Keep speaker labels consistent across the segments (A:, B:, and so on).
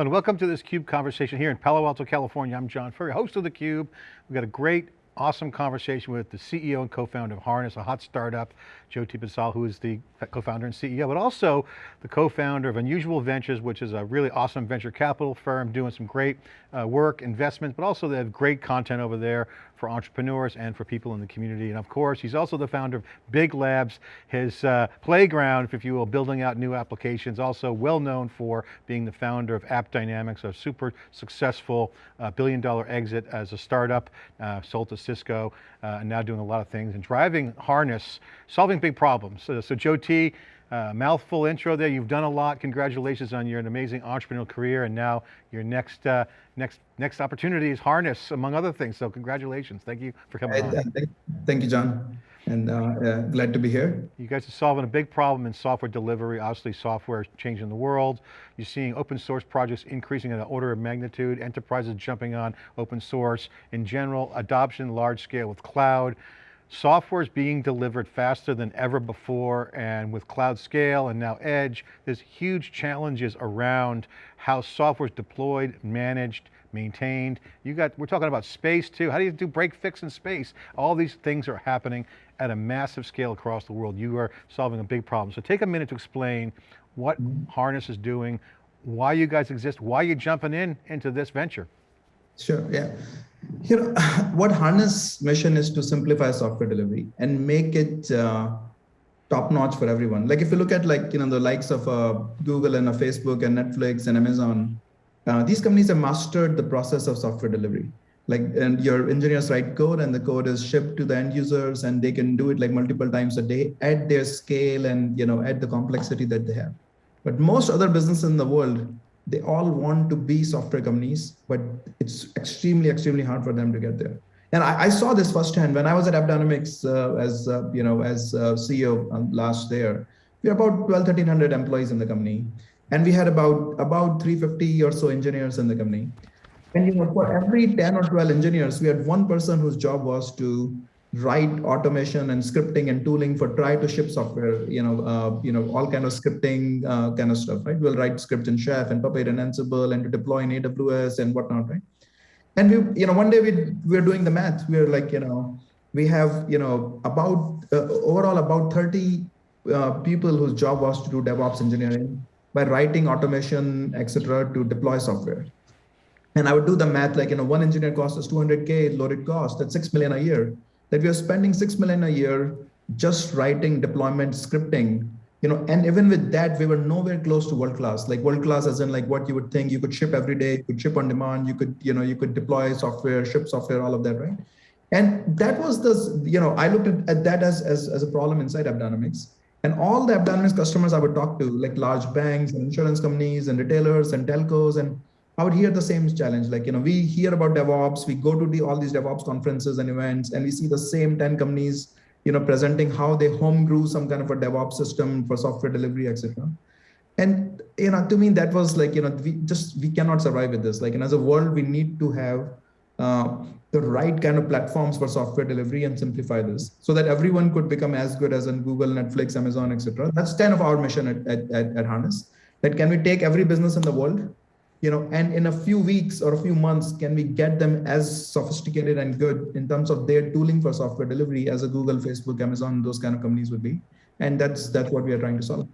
A: And welcome to this CUBE conversation here in Palo Alto, California. I'm John Furrier, host of theCUBE. We've got a great awesome conversation with the CEO and co-founder of Harness, a hot startup, Jyoti Bansal, who is the co-founder and CEO, but also the co-founder of Unusual Ventures, which is a really awesome venture capital firm doing some great uh, work, investments, but also they have great content over there for entrepreneurs and for people in the community. And of course, he's also the founder of Big Labs, his uh, playground, if you will, building out new applications, also well known for being the founder of AppDynamics, a super successful uh, billion dollar exit as a startup, uh, sold to Cisco, uh, and now doing a lot of things and driving Harness, solving big problems. So, so Jyoti, uh, mouthful intro there, you've done a lot. Congratulations on your amazing entrepreneurial career and now your next uh, next next opportunity is Harness, among other things. So congratulations, thank you for coming on.
B: Thank you, John. And uh, uh, glad to be here.
A: You guys are solving a big problem in software delivery. Obviously software is changing the world. You're seeing open source projects increasing at an order of magnitude, enterprises jumping on open source. In general, adoption large scale with cloud. Software is being delivered faster than ever before and with cloud scale and now edge, there's huge challenges around how software is deployed, managed, maintained. You got, we're talking about space too. How do you do break fix in space? All these things are happening at a massive scale across the world. You are solving a big problem. So take a minute to explain what. Harness is doing, why you guys exist, why you're jumping in into this venture.
B: Sure, yeah. You know, what Harness mission is to simplify software delivery and make it uh, top notch for everyone. Like if you look at like, you know, the likes of uh, Google and uh, Facebook and Netflix and Amazon, uh, these companies have mastered the process of software delivery. Like, and your engineers write code and the code is shipped to the end users and they can do it like multiple times a day at their scale and, you know, at the complexity that they have. But most other businesses in the world, they all want to be software companies, but it's extremely, extremely hard for them to get there. And I, I saw this firsthand when I was at AppDynamics uh, as, uh, you know, as uh, CEO um, last year. We had about 12, 1300 employees in the company. And we had about, about 350 or so engineers in the company. And you know, for every 10 or 12 engineers, we had one person whose job was to write automation and scripting and tooling for try to ship software, you know, uh, you know, all kind of scripting uh, kind of stuff, right? We'll write scripts in Chef and Puppet and Ansible and to deploy in AWS and whatnot, right? And we, you know, one day we we're doing the math. We're like, you know, we have, you know, about uh, overall about 30 uh, people whose job was to do DevOps engineering by writing automation, etc., to deploy software. And I would do the math like, you know, one engineer cost us 200K loaded cost, that's 6 million a year that we are spending 6 million a year just writing deployment scripting you know and even with that we were nowhere close to world class. Like world class as in like what you would think. You could ship every day you could ship on demand you could you know you could deploy software ship software all of that right? And that was the you know i looked at, at that as, as as a problem inside AppDynamics and all the AppDynamics customers i would talk to like large banks and insurance companies and retailers and telcos and Would hear the same challenge. Like, you know, we hear about DevOps, we go to the, all these DevOps conferences and events, and we see the same 10 companies, you know, presenting how they home grew some kind of a DevOps system for software delivery, etc. And, you know, to me, that was like, you know, we just, we cannot survive with this. Like, and as a world, we need to have uh, the right kind of platforms for software delivery and simplify this so that everyone could become as good as in Google, Netflix, Amazon, etc. That's kind of our mission at, at, at, at Harness. That can we take every business in the world you know, and in a few weeks or a few months, can we get them as sophisticated and good in terms of their tooling for software delivery as a Google, Facebook, Amazon, those kind of companies would be. And that's, that's what we are trying to solve.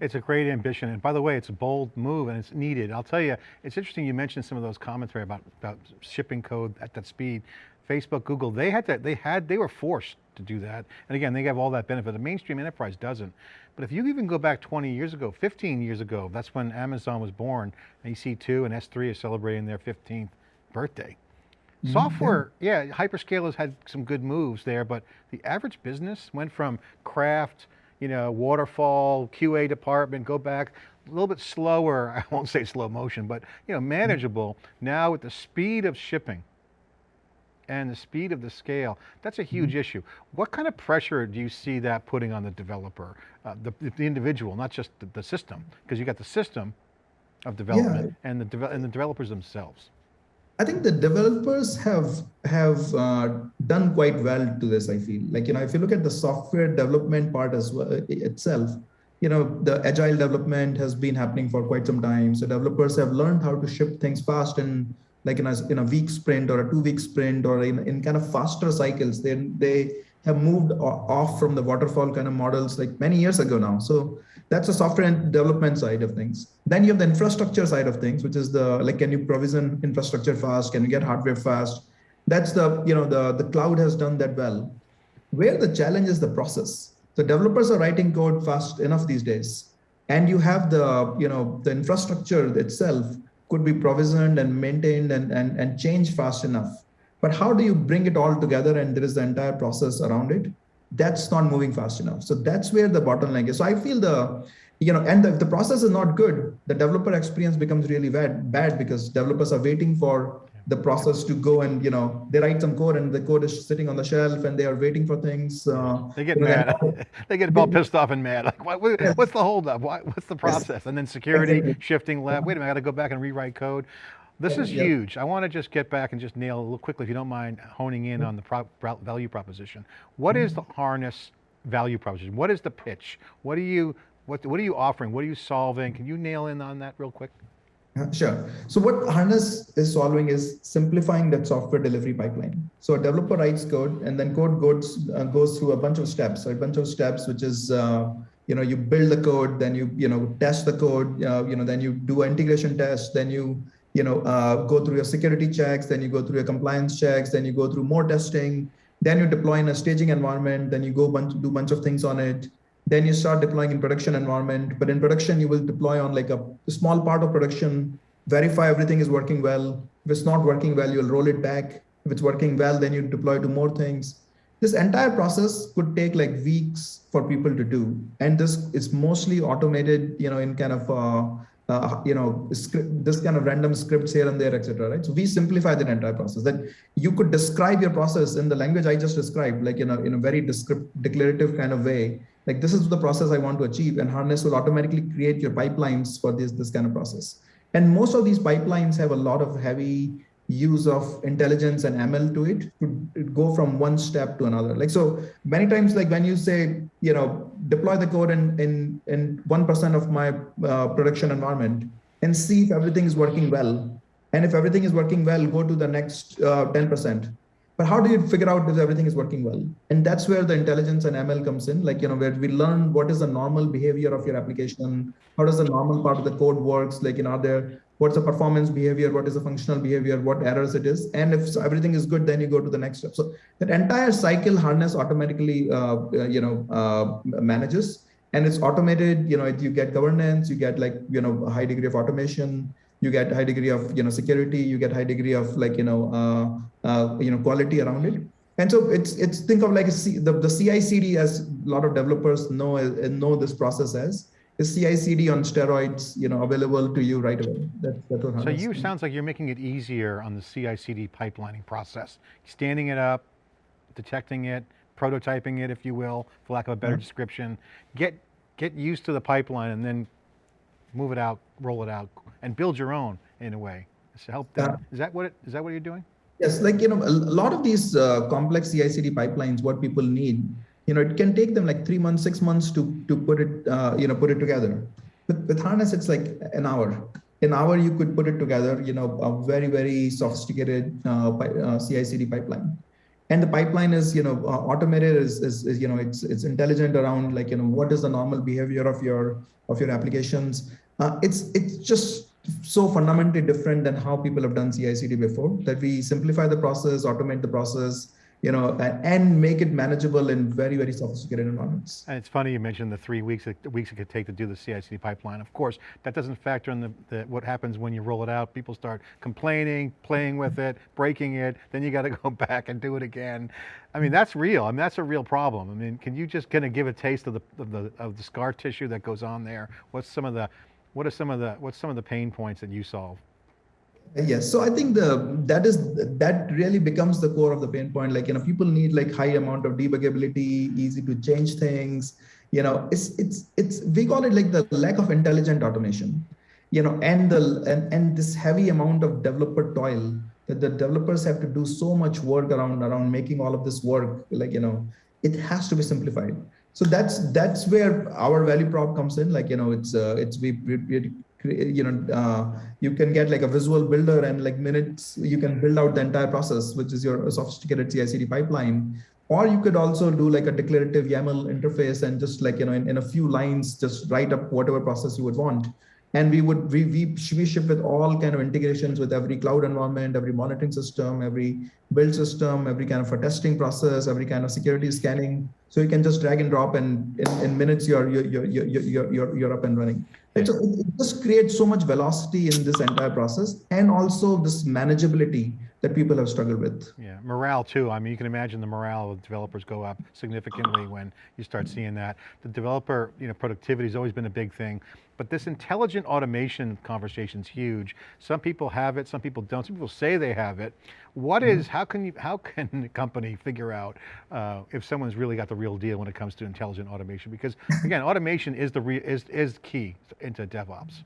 A: It's a great ambition. And by the way, it's a bold move and it's needed. I'll tell you, it's interesting you mentioned some of those commentary about, about shipping code at that speed. Facebook, Google, they had that, they had, they were forced to do that. And again, they have all that benefit. The mainstream enterprise doesn't. But if you even go back 20 years ago, 15 years ago, that's when Amazon was born. EC2 and S3 are celebrating their 15th birthday. Mm -hmm. Software, yeah, hyperscalers had some good moves there, but the average business went from craft, you know, waterfall, QA department, go back, a little bit slower, I won't say slow motion, but you know, manageable. Mm -hmm. Now with the speed of shipping, and the speed of the scale, that's a huge mm -hmm. issue. What kind of pressure do you see that putting on the developer, uh, the, the individual, not just the, the system? Because you got the system of development yeah. and, the de and the developers themselves.
B: I think the developers have have uh, done quite well to this. I feel like you know if you look at the software development part as well itself, you know the agile development has been happening for quite some time so developers have learned how to ship things fast and like in a, in a week sprint or a two week sprint or in, in kind of faster cycles they they have moved off from the waterfall kind of models like many years ago now. So that's the software and development side of things. Then you have the infrastructure side of things which is the like can you provision infrastructure fast? Can you get hardware fast? That's the you know the the cloud has done that well. Where the challenge is the process. So developers are writing code fast enough these days and you have the you know the infrastructure itself could be provisioned and maintained and and, and changed fast enough. But how do you bring it all together and there is the entire process around it? That's not moving fast enough. So that's where the bottleneck is. So i feel the you know and if the process is not good the developer experience becomes really bad bad because developers are waiting for the process to go and you know they write some code and the code is sitting on the shelf and they are waiting for things uh,
A: they get mad they get all pissed off and mad like what, what's the holdup Why, what's the process and then security shifting left wait a minute i got to go back and rewrite code this is yep. huge. I want to just get back and just nail a little quickly, if you don't mind honing in on the pro value proposition. What is the harness value proposition? What is the pitch? What are you, what, what are you offering? What are you solving? Can you nail in on that real quick?
B: Sure. So what Harness is solving is simplifying that software delivery pipeline. So a developer writes code and then code goes, uh, goes through a bunch of steps, a bunch of steps, which is, uh, you know, you build the code, then you, you know, test the code, uh, you know, then you do integration test, then you you know, uh, go through your security checks, then you go through your compliance checks, then you go through more testing, then you deploy in a staging environment, then you go bunch, do a bunch of things on it. Then you start deploying in production environment, but in production, you will deploy on like a, small part of production, verify everything is working well. If it's not working well, you'll roll it back. If it's working well, then you deploy to more things. This entire process could take like weeks for people to do. And this is mostly automated, you know, in kind of uh, uh, you know, script, this kind of random scripts here and there, etc. Right. So we simplify the entire process. That you could describe your process in the language I just described, like in a in a very descriptive, declarative kind of way. Like this is the process I want to achieve, and Harness will automatically create your pipelines for this this kind of process. And most of these pipelines have a lot of heavy use of intelligence and ML to it to go from one step to another. Like so many times, like when you say, you know, deploy the code in in in one percent of my uh, production environment and see if everything is working well. And if everything is working well, go to the next uh, ten uh, percent. But how do you figure out if everything is working well? And that's where the intelligence and ML comes in. Like you know, where we learn what is the normal behavior of your application, how does the normal part of the code works. Like you know, are there what's the performance behavior, what is the functional behavior, what errors it is. And if everything is good, then you go to the next step. So that entire cycle harness automatically, uh, uh, you know, uh, manages and it's automated, you know, you get governance, you get like, you know, a high degree of automation, you get high degree of, you know, security, you get high degree of like, you know, uh, uh, you know, quality around it. And so it's, it's think of like a C, the, the CI CD as a lot of developers know, know this process as, is CI/CD on steroids, you know, available to you right away. That,
A: so you sounds like you're making it easier on the CI/CD pipelining process, standing it up, detecting it, prototyping it, if you will, for lack of a better mm -hmm. description. Get get used to the pipeline and then move it out, roll it out, and build your own in a way. To help them. Uh, is that what it, is that what you're doing?
B: Yes, like you know, a lot of these uh, complex CI/CD pipelines, what people need you know, it can take them like three months, six months to to put it, uh, you know, put it together. With, with harness, it's like an hour. An hour, you could put it together. You know, a very very sophisticated uh, uh, CI/CD pipeline, and the pipeline is you know uh, automated. Is, is, is you know it's it's intelligent around like you know what is the normal behavior of your of your applications. Uh, it's it's just so fundamentally different than how people have done CI/CD before. That we simplify the process, automate the process, you know, and make it manageable in very, very sophisticated environments.
A: And it's funny you mentioned the three weeks, the weeks it could take to do the CI/CD pipeline. Of course, that doesn't factor in the, the, what happens when you roll it out. People start complaining, playing with it, breaking it, then you got to go back and do it again. I mean, that's real. I mean, that's a real problem. I mean, can you just kind of give a taste of the, of the, of the scar tissue that goes on there? What's some of the, what are some of the, what's some of the pain points that you solve?
B: Uh, yes, so I think the that is that really becomes the core of the pain point. Like you know, people need like high amount of debuggability, easy to change things. You know, it's it's it's we call it like the lack of intelligent automation. You know, and the and and this heavy amount of developer toil that the developers have to do so much work around around making all of this work. Like you know, it has to be simplified. So that's that's where our value prop comes in. Like you know, it's uh, it's we, we, we you know uh, you can get like a visual builder and like minutes you can build out the entire process, which is your sophisticated CI/CD pipeline. Or you could also do like a declarative YAML interface and just like you know in, in a few lines just write up whatever process you would want and we would we, we we ship with all kind of integrations with every cloud environment every monitoring system every build system every kind of a testing process every kind of security scanning so you can just drag and drop and in, in minutes you're you're, you're you're you're you're up and running so it just creates so much velocity in this entire process and also this manageability that people have struggled with.
A: Yeah, morale too. I mean, you can imagine the morale of developers go up significantly when you start seeing that. The developer, you know, productivity has always been a big thing, but this intelligent automation conversation is huge. Some people have it, some people don't. Some people say they have it. What is, how can you, how can a company figure out uh, if someone's really got the real deal when it comes to intelligent automation? Because again, automation is the re, is is key into DevOps.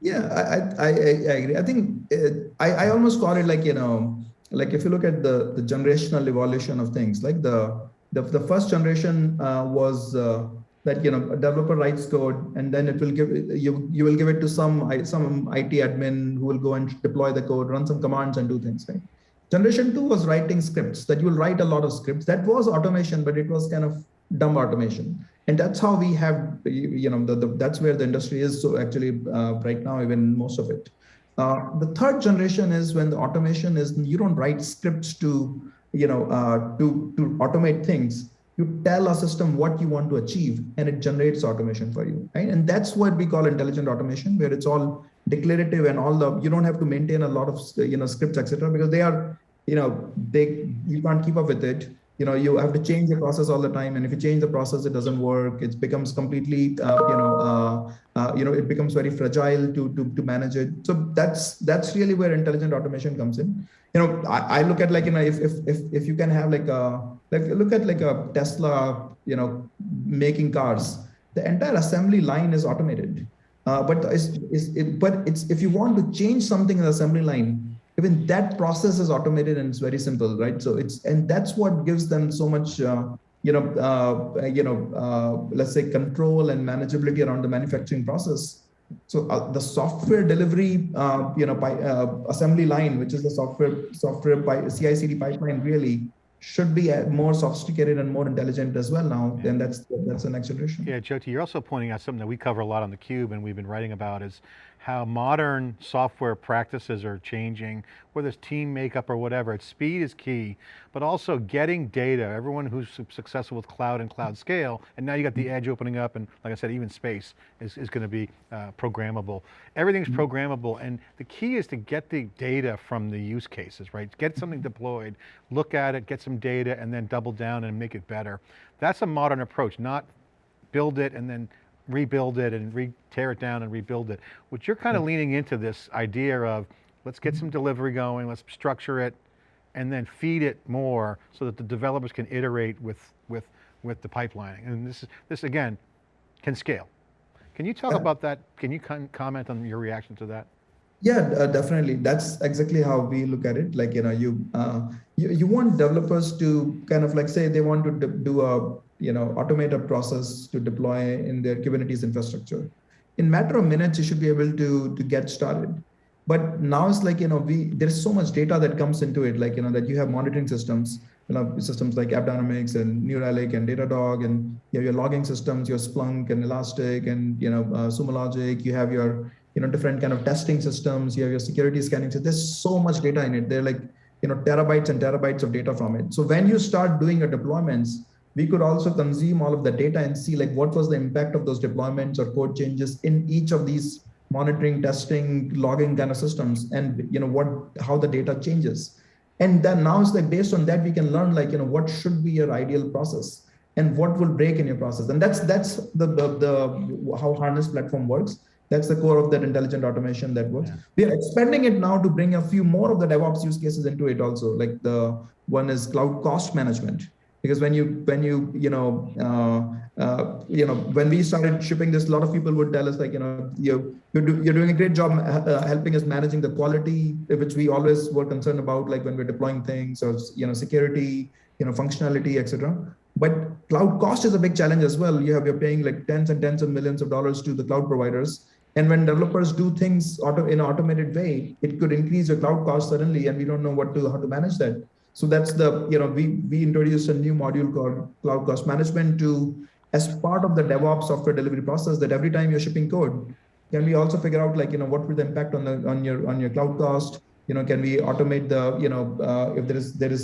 B: Yeah, I, I, I agree. I think it, I, I almost call it like, you know, like if you look at the, the generational evolution of things, like the, the, the first generation uh, was uh, that, you know, a developer writes code and then it will give, you, you will give it to some, some IT admin who will go and deploy the code, run some commands and do things, right? Generation two was writing scripts that you will write a lot of scripts. That was automation, but it was kind of dumb automation and that's how we have you know the, the, that's where the industry is so actually uh, right now even most of it uh, the third generation is when the automation is you don't write scripts to you know uh, to to automate things you tell a system what you want to achieve and it generates automation for you right? And that's what we call intelligent automation where it's all declarative and all the you don't have to maintain a lot of you know scripts etc because they are you know they you can't keep up with it. You know you have to change the process all the time and if you change the process it doesn't work. It becomes completely uh, you know uh, uh, you know it becomes very fragile to, to to manage it. So that's that's really where intelligent automation comes in. You know i, I look at like you know if, if if if you can have like a like look at like a tesla you know making cars the entire assembly line is automated uh, but it's, it's it, but it's if you want to change something in the assembly line even that process is automated and it's very simple, right? So it's and that's what gives them so much, uh, you know, uh, you know, uh, let's say control and manageability around the manufacturing process. So uh, the software delivery, uh, you know, by, assembly line, which is the software software by CI/CD pipeline, really should be uh, more sophisticated and more intelligent as well now. Yeah. And that's that's the next generation.
A: Yeah, Jyoti, you're also pointing out something that we cover a lot on the Cube and we've been writing about is how modern software practices are changing, whether it's team makeup or whatever, it's speed is key, but also getting data, everyone who's successful with cloud and cloud scale, and now you got the edge opening up and like I said, even space is, is going to be uh, programmable. Everything's mm-hmm. programmable and the key is to get the data from the use cases, right? Get something deployed, look at it, get some data and then double down and make it better. That's a modern approach, not build it and then rebuild it and re tear it down and rebuild it. Which you're kind of leaning into this idea of, let's get some delivery going, let's structure it, and then feed it more so that the developers can iterate with, with, with the pipelining. And this, is, this again, can scale. Can you talk uh, about that? Can you comment on your reaction to that?
B: Yeah, uh, definitely. That's exactly how we look at it. Like, you know, you, uh, you, you want developers to kind of like say they want to do a you know, automate a process to deploy in their Kubernetes infrastructure. In matter of minutes, you should be able to, to get started. But now it's like, you know, we there's so much data that comes into it, like, you know, that you have monitoring systems, you know, systems like AppDynamics and New Relic and Datadog, and you have your logging systems, your Splunk and Elastic and, you know, uh, Sumo Logic, you have your, you know, different kind of testing systems, you have your security scanning. So there's so much data in it. They're like, you know, terabytes and terabytes of data from it. So when you start doing your deployments, we could also consume all of the data and see like what was the impact of those deployments or code changes in each of these monitoring, testing, logging kind of systems, and you know what how the data changes. And then now it's like based on that we can learn like you know what should be your ideal process and what will break in your process. And that's that's the the, the how Harness platform works. That's the core of that intelligent automation that works. Yeah. We are expanding it now to bring a few more of the DevOps use cases into it also. Like the one is cloud cost management because when you when you you know uh, uh, you know when we started shipping this a lot of people would tell us like you know you you're, do, you're doing a great job uh, helping us managing the quality which we always were concerned about like when we're deploying things or you know security you know functionality etc but cloud cost is a big challenge as well. You have you're paying like tens and tens of millions of dollars to the cloud providers. And when developers do things auto, in an automated way, it could increase your cloud cost suddenly, and we don't know what to how to manage that. So that's the you know we we introduced a new module called cloud cost management to as part of the DevOps software delivery process. That every time you're shipping code, can we also figure out like you know what will the impact on the on your on your cloud cost? you know can we automate the you know uh, if there is there is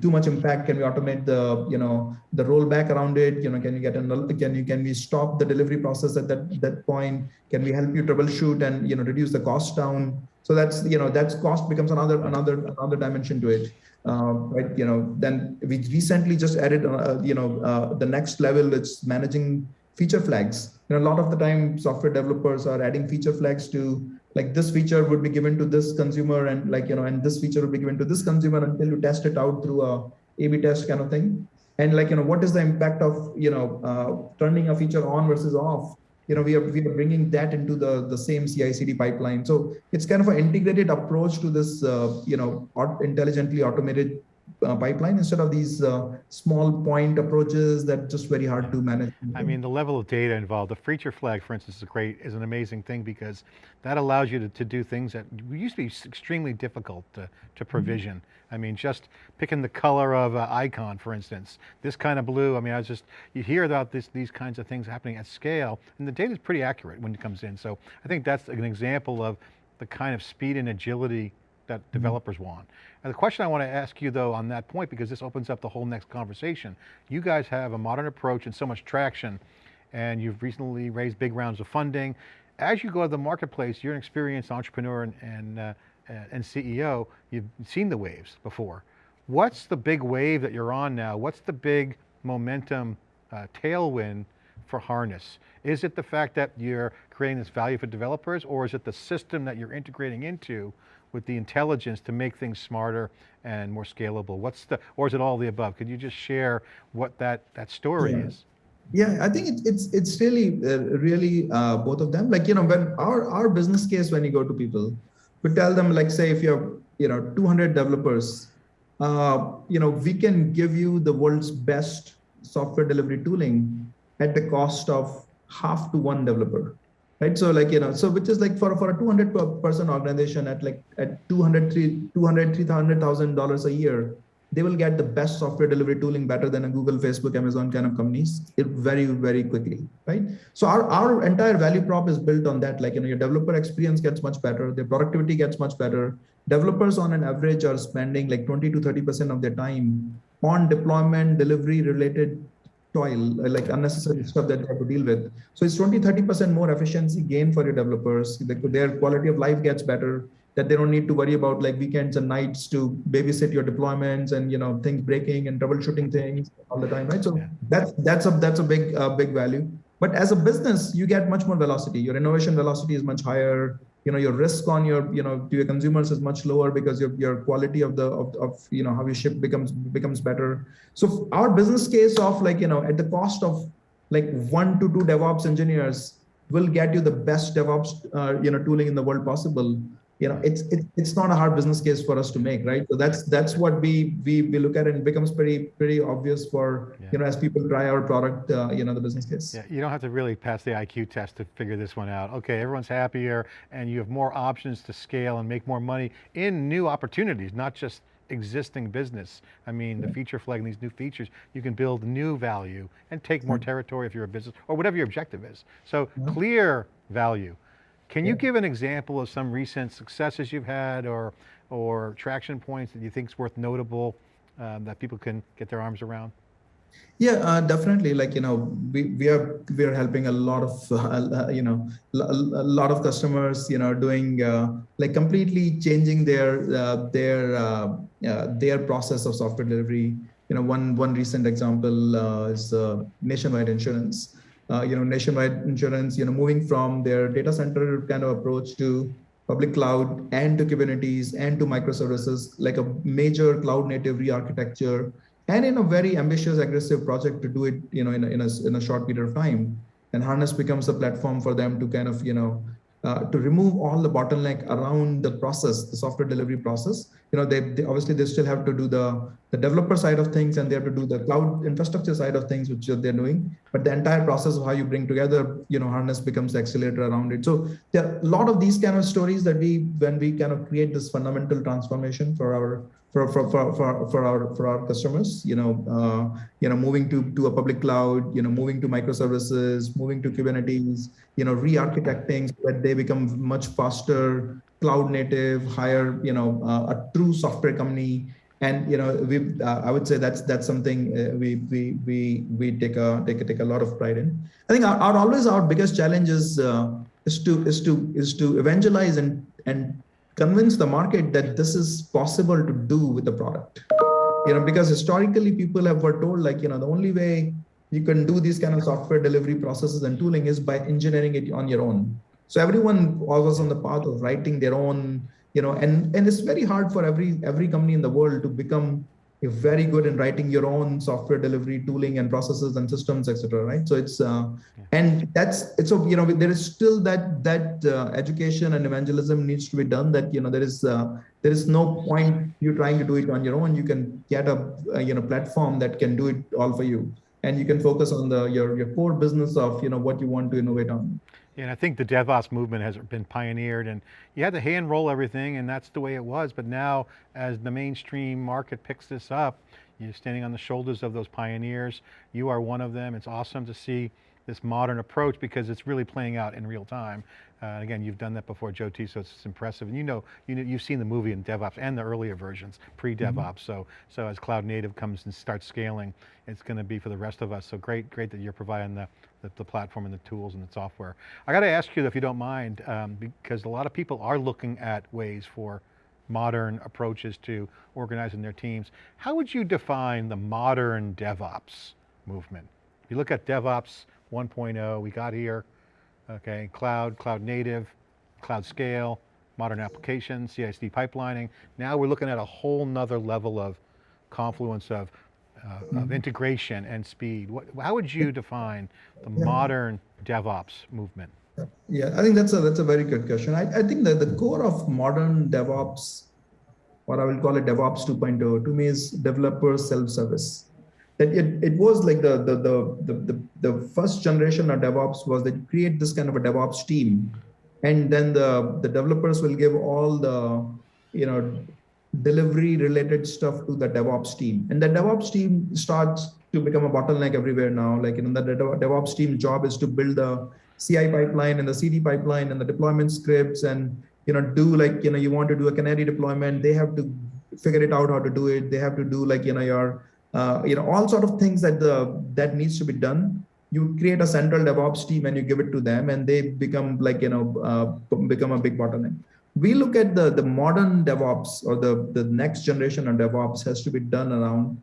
B: too much impact can we automate the you know the rollback around it you know can you get an can you can we stop the delivery process at that that point can we help you troubleshoot and you know reduce the cost down so that's you know that's cost becomes another another another dimension to it uh, right you know then we recently just added uh, you know uh, the next level it's managing feature flags. You know a lot of the time software developers are adding feature flags to like this feature would be given to this consumer and like you know and this feature would be given to this consumer until you test it out through a a-b test kind of thing. And like you know what is the impact of you know uh, turning a feature on versus off you know we are we are bringing that into the the same ci-cd pipeline. So it's kind of an integrated approach to this uh, you know intelligently automated uh, pipeline instead of these uh, small point approaches that just very hard to manage.
A: I mean, the level of data involved, the feature flag, for instance, is great, is an amazing thing because that allows you to, to do things that used to be extremely difficult to, to mm-hmm. provision. Mm -hmm. I mean, just picking the color of an icon, for instance, this kind of blue, I mean, I was just, you hear about this, these kinds of things happening at scale, and the data is pretty accurate when it comes in. So I think that's an example of the kind of speed and agility that mm-hmm. developers want. And the question I want to ask you though on that point, because this opens up the whole next conversation, you guys have a modern approach and so much traction, and you've recently raised big rounds of funding. As you go to the marketplace, you're an experienced entrepreneur and, and, uh, and CEO, you've seen the waves before. What's the big wave that you're on now? What's the big momentum uh, tailwind for Harness? Is it the fact that you're creating this value for developers or is it the system that you're integrating into with the intelligence to make things smarter and more scalable? What's the, or is it all the above? Could you just share what that, that story
B: yeah.
A: is?
B: Yeah, I think it, it's it's really uh, really uh, both of them. Like you know, when our our business case when you go to people, we tell them like say if you have you know 200 developers, uh, you know we can give you the world's best software delivery tooling at the cost of half to one developer right? So like you know so which is like for for a 200 person organization at like at 200 200 300000 dollars a year they will get the best software delivery tooling better than a google facebook amazon kind of companies very very quickly right? So our, our entire value prop is built on that. Like you know your developer experience gets much better their productivity gets much better. Developers on an average are spending like 20 to 30 percent of their time on deployment delivery related toil, like unnecessary stuff that they have to deal with. So it's 20, 30% more efficiency gain for your developers. Their quality of life gets better, that they don't need to worry about like weekends and nights to babysit your deployments and you know things breaking and troubleshooting things all the time, right? So yeah. that's that's a that's a big uh, big value. But as a business, you get much more velocity. Your innovation velocity is much higher you know your risk on your you know to your consumers is much lower because your, your quality of the of, of you know how you ship becomes becomes better. So our business case of like you know at the cost of like one to two devops engineers will get you the best devops uh, you know tooling in the world possible you know it's it, it's not a hard business case for us to make right so that's that's what we we, we look at and it becomes pretty pretty obvious for yeah. you know as people try our product uh, you know the business case
A: yeah you don't have to really pass the iq test to figure this one out okay everyone's happier and you have more options to scale and make more money in new opportunities not just existing business. I mean, the feature flag and these new features, you can build new value and take more territory if you're a business or whatever your objective is. So clear value. Can you give an example of some recent successes you've had or, or traction points that you think is worth notable um, that people can get their arms around?
B: Yeah, uh, definitely. Like you know, we, we are we are helping a lot of uh, you know a lot of customers. You know, doing uh, like completely changing their uh, their uh, their process of software delivery. You know, one one recent example uh, is Nationwide Insurance uh, you know, nationwide insurance, you know, moving from their data center kind of approach to public cloud and to Kubernetes and to microservices, like a major cloud native re-architecture, and in a very ambitious, aggressive project to do it, you know, in a, in a, in a short period of time. And Harness becomes a platform for them to kind of, you know, uh, to remove all the bottleneck around the process, the software delivery process. You know, they, they, obviously they still have to do the the developer side of things, and they have to do the cloud infrastructure side of things, which they're doing. But the entire process of how you bring together, you know, harness becomes the accelerator around it. So there are a lot of these kind of stories that we, when we kind of create this fundamental transformation for our for for for for, for our for our customers you know uh, you know moving to to a public cloud you know moving to microservices moving to kubernetes you know re-architecting so that they become much faster cloud native higher you know uh, a true software company. And you know we uh, i would say that's that's something uh, we we we we take a take a take a lot of pride in. I think our, our always our biggest challenge is uh, is to is to is to evangelize and and convince the market that this is possible to do with the product. You know because historically people have were told like you know the only way you can do these kind of software delivery processes and tooling is by engineering it on your own. So everyone was on the path of writing their own you know and and it's very hard for every every company in the world to become very good in writing your own software delivery tooling and processes and systems etc right? So it's uh, yeah. and that's it's so you know there is still that that uh, education and evangelism needs to be done that you know there is uh, there is no point you trying to do it on your own. You can get a, a you know platform that can do it all for you and you can focus on the your your core business of you know what you want to innovate on
A: and I think the DevOps movement has been pioneered and you had to hand roll everything and that's the way it was. But now as the mainstream market picks this up, you're standing on the shoulders of those pioneers. You are one of them. It's awesome to see this modern approach because it's really playing out in real time. Uh, again, you've done that before, Jyoti, so it's impressive. And you know, you know, you've seen the movie in DevOps and the earlier versions, pre-DevOps. Mm -hmm. So, so as cloud native comes and starts scaling, it's going to be for the rest of us. So great, great that you're providing the, the, the platform and the tools and the software. I got to ask you, if you don't mind, um, because a lot of people are looking at ways for modern approaches to organizing their teams. How would you define the modern DevOps movement? If you look at DevOps 1.0, we got here, okay, cloud, cloud native, cloud scale, modern applications, CI/CD pipelining. Now we're looking at a whole nother level of confluence of, uh, mm -hmm. of mm-hmm. integration and speed. What, how would you define the yeah. modern DevOps movement?
B: Yeah, I think that's a that's a very good question. I, I think that the core of modern DevOps, what I will call it DevOps 2.0, to me is developer self-service that it, it was like the, the, the, the, the, first generation of DevOps was that you create this kind of a DevOps team. And then the, the developers will give all the, you know, delivery related stuff to the DevOps team. And the DevOps team starts to become a bottleneck everywhere now. Like, you know, the DevOps team job is to build the CI pipeline and the CD pipeline and the deployment scripts and, you know, do like, you know, you want to do a canary deployment, they have to figure it out how to do it. They have to do like, you know, your uh, you know, all sort of things that the that needs to be done. You create a central DevOps team and you give it to them, and they become like you know uh, become a big bottleneck. We look at the the modern DevOps or the the next generation of DevOps has to be done around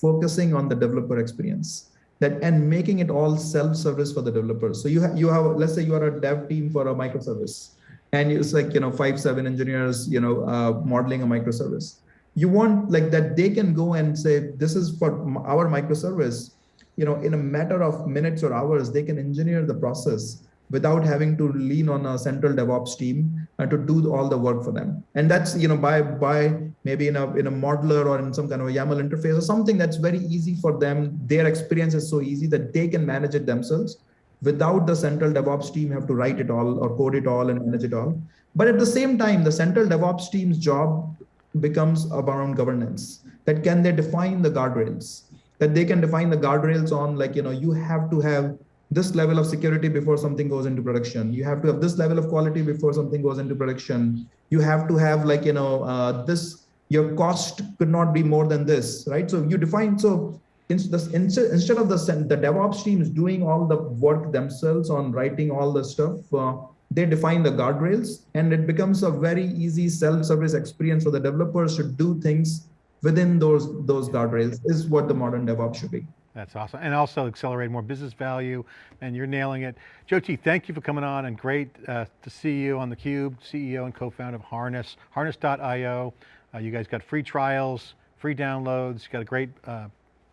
B: focusing on the developer experience that and making it all self-service for the developers. So you have you have let's say you are a dev team for a microservice, and it's like you know five seven engineers you know uh, modeling a microservice you want like that they can go and say this is for our microservice. You know in a matter of minutes or hours they can engineer the process without having to lean on a central devops team uh, to do all the work for them. And that's you know by by maybe in a in a modeler or in some kind of a yaml interface or something that's very easy for them. Their experience is so easy that they can manage it themselves. Without the central devops team have to write it all or code it all and manage it all. But at the same time the central devops team's job becomes around governance that can they define the guardrails? That they can define the guardrails on like you know you have to have this level of security before something goes into production. You have to have this level of quality before something goes into production. You have to have like you know uh, this your cost could not be more than this right? So you define so instead of the the devops teams doing all the work themselves on writing all the stuff uh, they define the guardrails and it becomes a very easy self-service experience for the developers to do things within those those guardrails is what the modern DevOps should be.
A: That's awesome. And also accelerate more business value and you're nailing it. Jyoti, thank you for coming on and great uh, to see you on theCUBE, CEO and co-founder of Harness, harness.io. Uh, you guys got free trials, free downloads, you got a great uh,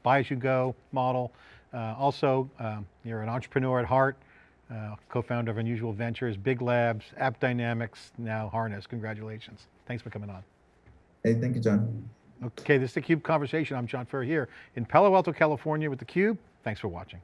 A: buy as you go model. Uh, also, um, you're an entrepreneur at heart, uh, co-founder of Unusual Ventures, Big Labs, App Dynamics, now Harness. Congratulations. Thanks for coming on.
B: Hey, thank you, John.
A: Okay, this is theCUBE Conversation. I'm John Furrier here in Palo Alto, California with theCUBE. Thanks for watching.